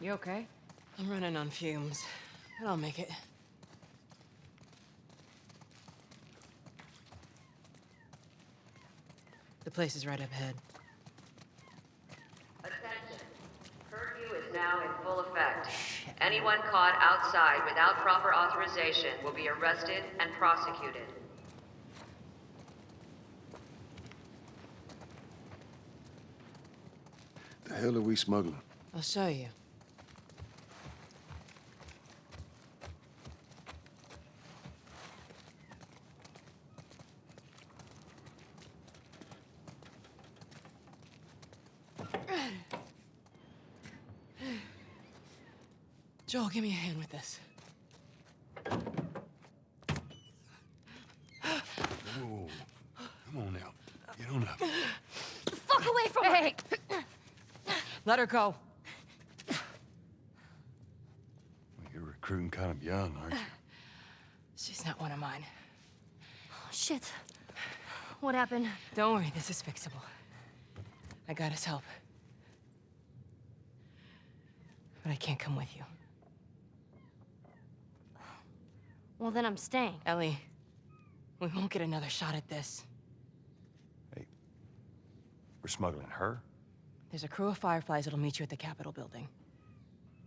You okay? I'm running on fumes, but I'll make it. The place is right up ahead. Attention. Curfew is now in full effect. Anyone caught outside without proper authorization will be arrested and prosecuted. The hell are we smuggling? I'll show you. Joel, give me a hand with this. Whoa. Come on now. Get on up. Fuck away from hey. Let her go. Well, you're recruiting kind of young, aren't you? She's not one of mine. Oh, Shit. What happened? Don't worry, this is fixable. I got his help. But I can't come with you. Well, then I'm staying. Ellie, we won't get another shot at this. Hey, we're smuggling her? There's a crew of Fireflies that'll meet you at the Capitol building.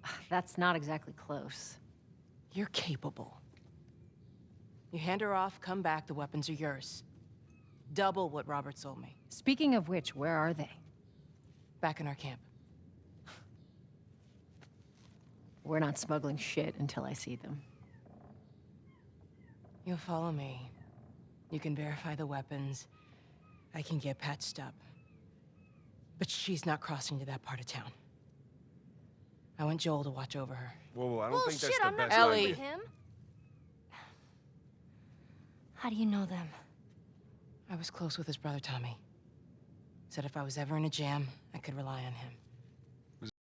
That's not exactly close. You're capable. You hand her off, come back, the weapons are yours. Double what Robert sold me. Speaking of which, where are they? Back in our camp. We're not smuggling shit until I see them. You'll follow me. You can verify the weapons. I can get patched up. But she's not crossing to that part of town. I want Joel to watch over her. Whoa, whoa, I don't Well, think shit, that's the I'm not best Ellie. idea. with him. How do you know them? I was close with his brother Tommy. Said if I was ever in a jam, I could rely on him.